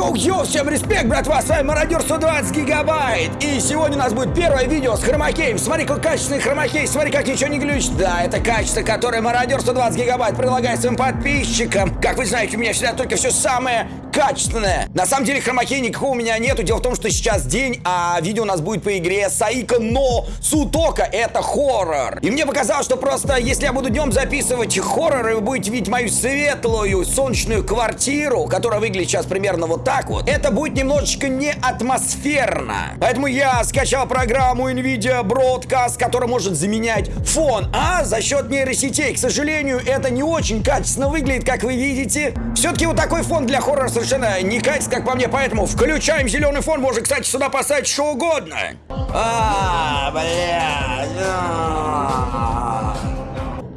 Йоу-йоу, всем респект, братва, с вами Мародер 120 гигабайт. И сегодня у нас будет первое видео с хромакеем. Смотри, какой качественный хромакей, смотри, как ничего не глючит. Да, это качество, которое Мародер 120 гигабайт предлагает своим подписчикам. Как вы знаете, у меня всегда только все самое качественное. На самом деле хромакея никакого у меня нету. Дело в том, что сейчас день, а видео у нас будет по игре Saiko no Sutoka. Это хоррор. И мне показалось, что просто если я буду днем записывать хорроры Вы будете видеть мою светлую солнечную квартиру Которая выглядит сейчас примерно вот так вот. Это будет немножечко не атмосферно. Поэтому я скачал программу NVIDIA Broadcast Которая может заменять фон. А за счет нейросетей К сожалению, это не очень качественно выглядит, как вы видите. Все-таки вот такой фон для хоррора совершенно не катится, как по мне. Поэтому включаем зеленый фон. Можно, кстати, сюда поставить что угодно. А, блядь а.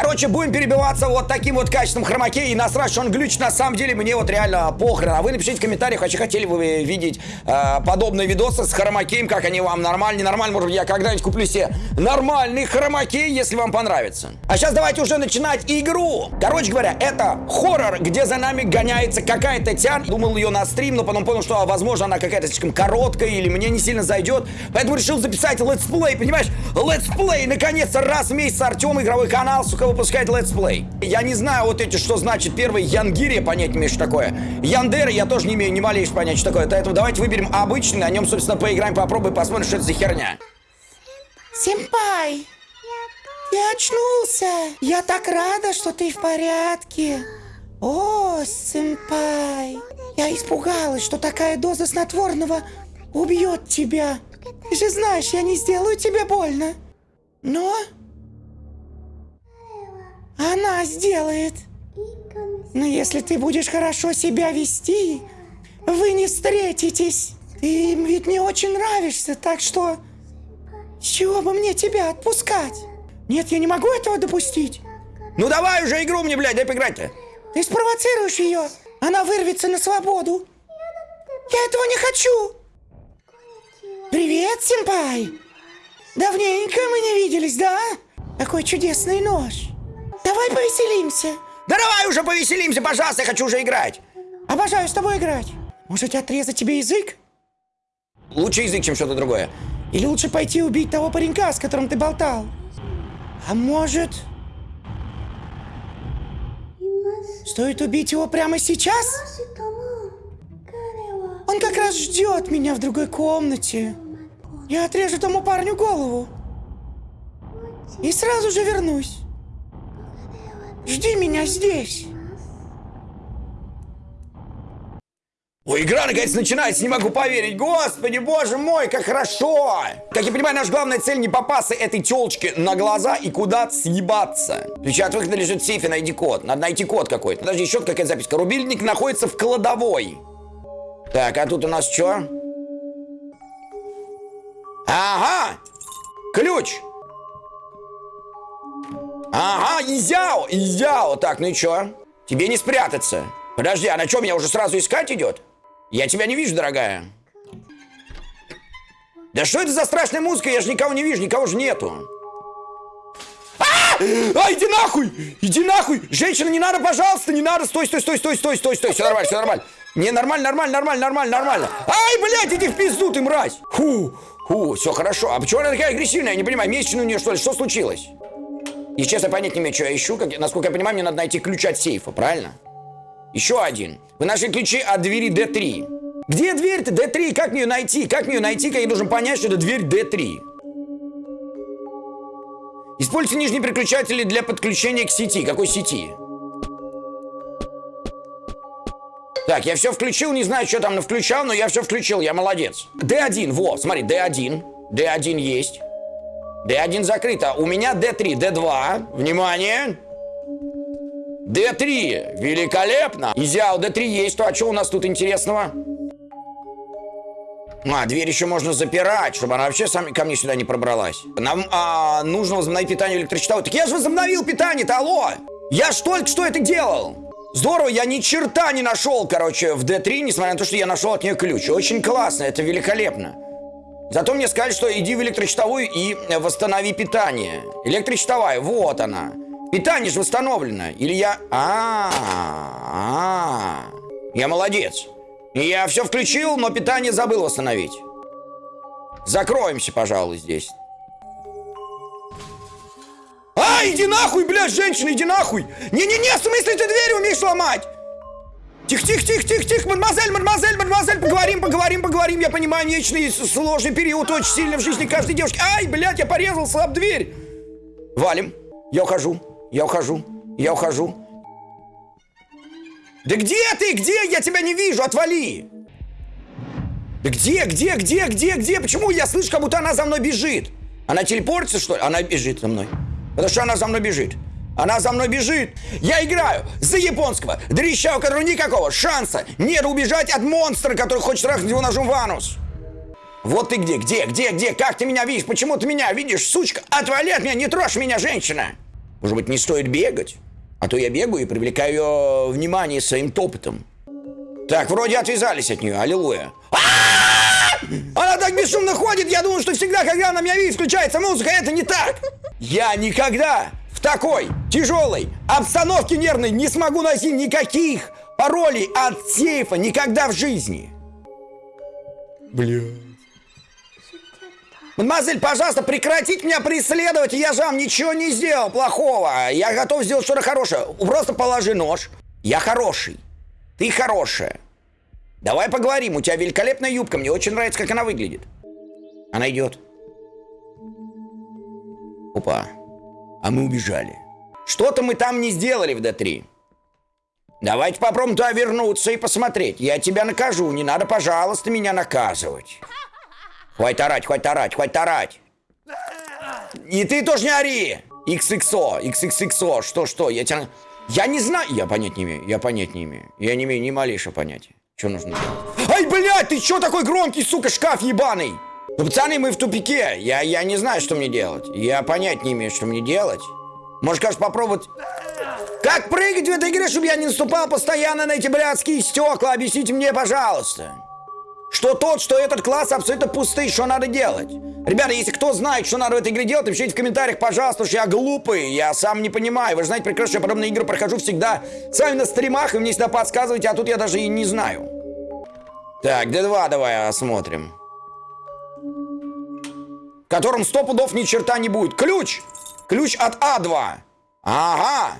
Короче, будем перебиваться вот таким вот качеством хромаке и насрать, что он глючит. На самом деле, мне вот реально похрен. А вы напишите в комментариях, вообще хотели бы вы видеть э, подобные видосы с хромакеем, как они вам нормально, ненормально. Может быть, я когда-нибудь куплю себе нормальный хромакей, если вам понравится. А сейчас давайте уже начинать игру. Короче говоря, это хоррор, где за нами гоняется какая-то тян. Думал ее на стрим, но потом понял, что, возможно, она какая-то слишком короткая или мне не сильно зайдет. Поэтому решил записать летсплей, понимаешь? Летсплей, наконец-то, раз в месяц Артем, игровой канал, сука, выпускает летсплей. Я не знаю вот эти, что значит первый Янгире, понять не такое. Яндере я тоже не имею ни малейшего понятия, что такое. Поэтому давайте выберем обычный, на нем, собственно, поиграем, попробуем, посмотрим, что это за херня. Семпай, ты очнулся. Я так рада, что ты в порядке. О, семпай, я испугалась, что такая доза снотворного убьет тебя. Ты же знаешь, я не сделаю тебе больно. Но она сделает. Но если ты будешь хорошо себя вести, вы не встретитесь. Ты им ведь не очень нравишься, так что... С чего бы мне тебя отпускать? Нет, я не могу этого допустить. Ну давай уже игру мне, блядь, дай поиграть-то. Ты спровоцируешь ее. Она вырвется на свободу. Я этого не хочу. Привет, симпай. Давненько мы не виделись, да? Какой чудесный нож. Давай повеселимся. Да давай уже повеселимся, пожалуйста, я хочу уже играть. Обожаю с тобой играть. Может, отрезать тебе язык? Лучше язык, чем что-то другое. Или лучше пойти убить того паренька, с которым ты болтал? А может... Стоит убить его прямо сейчас? Он как раз ждет меня в другой комнате. Я отрежу тому парню голову. И сразу же вернусь. Жди меня здесь. Ой, игра наконец начинается, не могу поверить. Господи, боже мой, как хорошо. Как я понимаю, наша главная цель не попасться этой телочке на глаза и куда-то съебаться. Ключ от выхода лежит в сейфе, найди код. Надо найти код какой-то. Подожди, еще какая-то записка. Рубильник находится в кладовой. Так, а тут у нас что? Ага! Ключ! Ага, изяо, изяо. Так, ну и чё? Тебе не спрятаться. Подожди, а на чем меня уже сразу искать идет? Я тебя не вижу, дорогая. Да что это за страшная музыка? Я же никого не вижу, никого же нету. А! а, иди нахуй! Иди нахуй! Женщина, не надо, пожалуйста, не надо! Стой, стой, стой, стой, стой, стой, стой! Все нормально, все нормально! Не, нормально, нормально, нормально, нормально, нормально! Ай, блядь, иди в пизду, ты мразь! Фу, фу, все хорошо. А почему она такая агрессивная? Я не понимаю, месячная у нее, что ли? Что случилось? И честно понять не имею, что я ищу. Как, насколько я понимаю, мне надо найти ключ от сейфа, правильно? Еще один. Вы нашли ключи от двери D3. Где дверь-то D3? Как мне ее найти? Как мне ее найти, как я должен понять, что это дверь D3? Используйте нижние переключатели для подключения к сети. Какой сети? Так, я все включил, не знаю, что там включал, но я все включил, я молодец. D1, во, смотри, D1. D1 есть. D1 закрыто. У меня D3, D2. Внимание. D3. Великолепно. Изял, D3 есть. То, а что у нас тут интересного? А, дверь еще можно запирать, чтобы она вообще сам, ко мне сюда не пробралась. Нам а, нужно возобновить питание электрочитала. Так я же возобновил питание-то, алло! Я ж только что это делал! Здорово, я ни черта не нашел, короче, в D3, несмотря на то, что я нашел от нее ключ. Очень классно, это великолепно. Зато мне сказали, что иди в электрочитовую и восстанови питание. Электрочитовая, вот она. Питание же восстановлено. Или я... -а, -а, -а. Я молодец. Я все включил, но питание забыл восстановить. Закроемся, пожалуй, здесь. А, иди нахуй, блядь, женщина, иди нахуй! Не-не-не, в смысле ты дверь умеешь ломать? Тихо, тихо, тихо, тихо, тихо, мадемуазель, мадемуазель, мадемуазель, поговорим, поговорим, поговорим. Я понимаю, вечный сложный период, очень сильно в жизни каждой девушки. Ай, блядь, я порезался об дверь. Валим. Я ухожу, я ухожу, я ухожу. Да где ты, где? Я тебя не вижу, отвали. Да где, где, где, где, где? Почему я слышу, как будто она за мной бежит? Она телепортится, что ли? Она бежит за мной. Потому что она за мной бежит. Она за мной бежит. Я играю за японского дрища, у которого никакого шанса нет убежать от монстра, который хочет трахнуть его ножом в анус. Вот ты где, где, где, где? Как ты меня видишь? Почему ты меня видишь, сучка? Отвали от меня, не трожь меня, женщина. Может быть, не стоит бегать? А то я бегаю и привлекаю ее внимание своим топотом. Так, вроде отвязались от нее, аллилуйя. Она так бесшумно ходит, я думаю, что всегда, когда она меня видит, включается музыка, это не так. Я никогда в такой тяжелой обстановке нервной не смогу носить никаких паролей от сейфа никогда в жизни. Бля. Мадемуазель, пожалуйста, прекратите меня преследовать, я же вам ничего не сделал плохого. Я готов сделать что-то хорошее. Просто положи нож. Я хороший. Ты хорошая. Давай поговорим, у тебя великолепная юбка, мне очень нравится, как она выглядит. Она идет. Опа. А мы убежали. Что-то мы там не сделали в D3. Давайте попробуем туда вернуться и посмотреть. Я тебя накажу, не надо, пожалуйста, меня наказывать. Хватит орать, хватит орать, хватит орать. И ты тоже не ори. XXO, XXXO, что-что, я тебя... Я не знаю, я понять не имею, я понять не имею. Я не имею ни малейшего понятия. Что нужно делать? Ай, блядь, ты чё такой громкий, сука, шкаф ебаный? Ну, пацаны, мы в тупике. Я, я не знаю, что мне делать. Я понять не имею, что мне делать. Может, кажется, попробовать... Как прыгать в этой игре, чтобы я не наступал постоянно на эти блядские стекла? Объясните мне, пожалуйста. Что тот, что этот класс абсолютно пустый, что надо делать? Ребята, если кто знает, что надо в этой игре делать, напишите в комментариях, пожалуйста, что я глупый, я сам не понимаю. Вы же знаете прекрасно, что я подобные игры прохожу всегда с вами на стримах, и мне всегда подсказываете, а тут я даже и не знаю. Так, D2 давай осмотрим. В котором сто пудов ни черта не будет. Ключ! Ключ от А2. Ага.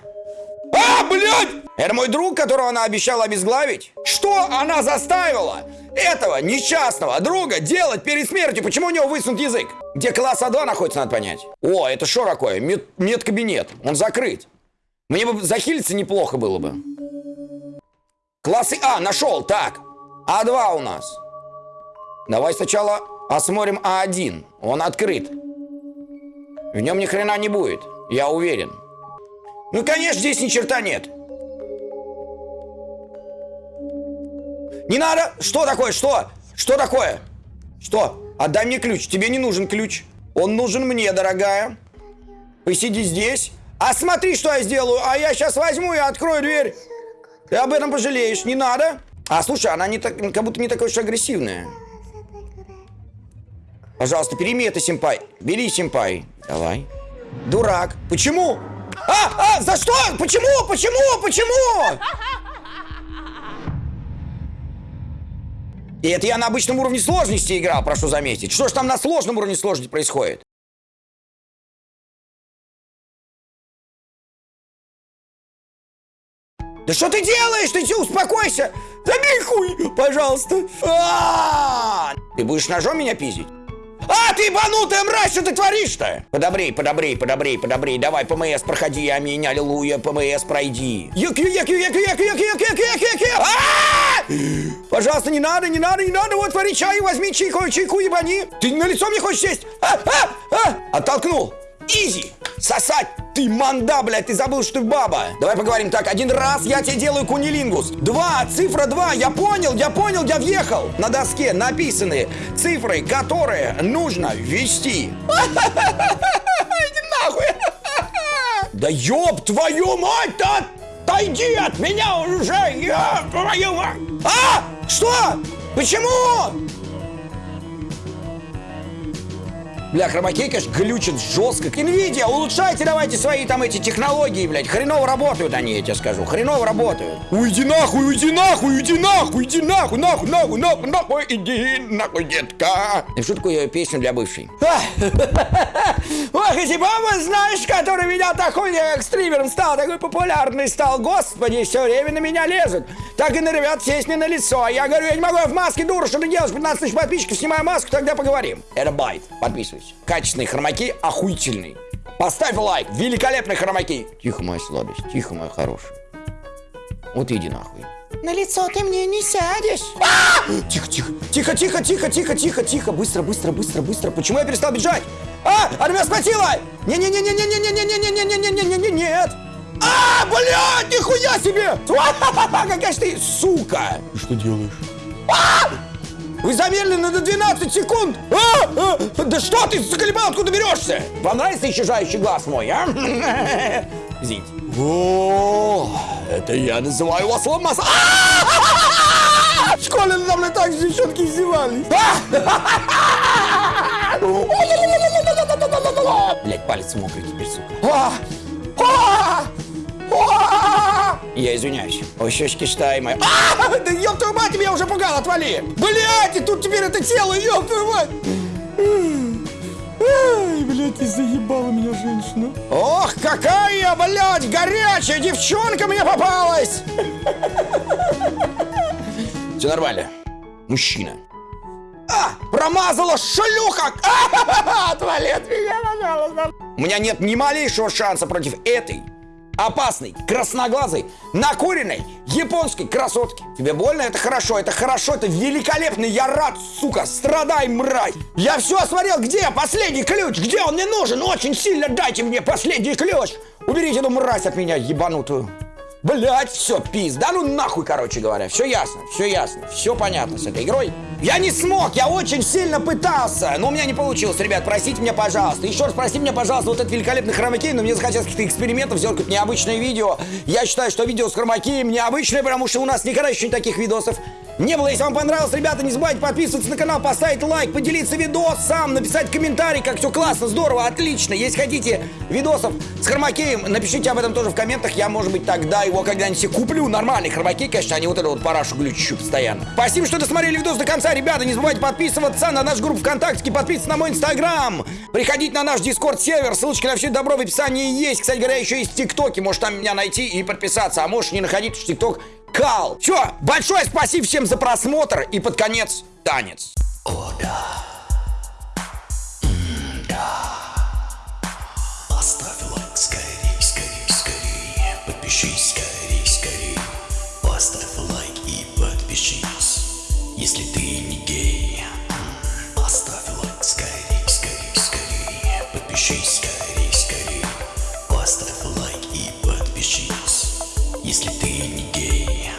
А, блядь! Это мой друг, которого она обещала обезглавить? Что она заставила этого несчастного друга делать перед смертью? Почему у него высунут язык? Где класс А2 находится, надо понять. О, это что такое? Мед медкабинет. Он закрыт. Мне бы захилиться неплохо было бы. Классы А, нашел. Так. А2 у нас. Давай сначала осмотрим А1. Он открыт. В нем ни хрена не будет. Я уверен. Ну, конечно, здесь ни черта нет. Не надо! Что такое? Что? Что такое? Что? Отдай мне ключ. Тебе не нужен ключ. Он нужен мне, дорогая. Посиди здесь. А смотри, что я сделаю. А я сейчас возьму и открою дверь. Ты об этом пожалеешь. Не надо. А, слушай, она не так, как будто не такая уж агрессивная. Пожалуйста, переми это, симпай. Бери, симпай. Давай. Дурак. Почему? А, а, за что? Почему? Почему? Почему? И это я на обычном уровне сложности играл, прошу заметить. Что ж там на сложном уровне сложности происходит? Да что ты делаешь? Ты успокойся! Забей хуй, пожалуйста! А -а -а! Ты будешь ножом меня пиздить? А, ты ебанутая мразь, что ты творишь-то? Подобрей, подобрей, подобрей, подобрей. Давай, ПМС, проходи, аминь, аллилуйя, ПМС, пройди. Юк, юк, юк, юк, юк, юк, юк, юк, юк, юк, Пожалуйста, не надо, не надо, не надо, вот вари чай, возьми чайку, чайку ебани. Ты на лицо мне хочешь сесть? А, а, а! Оттолкнул. Изи! Сосать! Ты манда, блядь, ты забыл, что ты баба. Давай поговорим так. Один раз я тебе делаю кунилингус. Два, цифра два. Я понял, я понял, я въехал. На доске написаны цифры, которые нужно ввести. Иди нахуй. Да ёб твою мать-то! Отойди от меня уже! Я! А! Что? Почему? Бля, хромакей, конечно, глючит жестко. Nvidia, улучшайте давайте свои там эти технологии, блядь. Хреново работают они, я тебе скажу. Хреново работают. Уйди нахуй, уйди нахуй, уйди нахуй, иди нахуй, нахуй, нахуй, нахуй, нахуй, иди нахуй, детка. Напишу такую песню для бывшей. Ох, эти бабы, знаешь, который меня такой как стримером стал, такой популярный стал. Господи, все время на меня лезут. Так и на ребят сесть мне на лицо. А Я говорю, я не могу, я в маске, дура, что ты делаешь? 15 тысяч подписчиков, снимаю маску, тогда поговорим. Это байт, подписывайся. Качественные хромаки, охуительные. Поставь лайк, великолепные хромаки. Тихо, моя сладость, тихо, моя хорошая. Вот иди нахуй. На лицо ты мне не сядешь. Тихо, тихо, тихо, тихо, тихо, тихо, тихо, тихо, быстро, быстро, быстро, быстро. Почему я перестал бежать? А, она меня схватила! Не-не-не-не-не-не-не-не-не-не-не-не, нет! А, блядь, нихуя себе! Какая ж ты, сука! Ты что делаешь? Вы замедленно до 12 секунд! А, а, да что ты, заколебал, откуда берешься? Вам нравится исчезающий глаз мой, а? Извините. О, это я называю вас ломас. В школе надо мной так же девчонки издевались. Блять, палец мокрый теперь, сука. Я извиняюсь. Ой, щечки штаймы. А! Да ёб твою мать, меня уже пугал, отвали! Блять, и тут теперь это тело, ёб твою мать! Ай, блядь, ты заебала меня женщина. Ох, какая, блядь, горячая девчонка мне попалась! Все нормально. Мужчина. А, промазала шлюха! А, Отвали от меня, пожалуйста. У меня нет ни малейшего шанса против этой опасной, красноглазой, накуренной японской красотки. Тебе больно? Это хорошо, это хорошо, это великолепно. Я рад, сука, страдай, мразь. Я все осмотрел, где последний ключ? Где он мне нужен? Очень сильно дайте мне последний ключ. Уберите эту мразь от меня, ебанутую. Блять, все, пиз. Да ну нахуй, короче говоря. Все ясно, все ясно, все понятно с этой игрой. Я не смог, я очень сильно пытался, но у меня не получилось, ребят, простите меня, пожалуйста. Еще раз простите меня, пожалуйста, вот этот великолепный хромакей, но мне захотелось каких-то экспериментов, сделать какое-то необычное видео. Я считаю, что видео с хромакеем необычное, потому что у нас никогда еще таких видосов не было. Если вам понравилось, ребята, не забывайте подписываться на канал, поставить лайк, поделиться видосом, написать комментарий, как все классно, здорово, отлично. Если хотите видосов с хромакеем, напишите об этом тоже в комментах. Я, может быть, тогда его когда-нибудь куплю. Нормальный хромакей, конечно, а не вот эту вот парашу глючущую постоянно. Спасибо, что досмотрели видос до конца, ребята. Не забывайте подписываться на нашу группу ВКонтакте, подписываться на мой Инстаграм. Приходите на наш Дискорд-сервер, ссылочки на все добро в описании есть. Кстати говоря, еще есть ТикТоки, может там меня найти и подписаться. А можешь не находить, что ТикТок кал. Все, большое спасибо всем за просмотр и под конец танец. О, да. если ты не гей.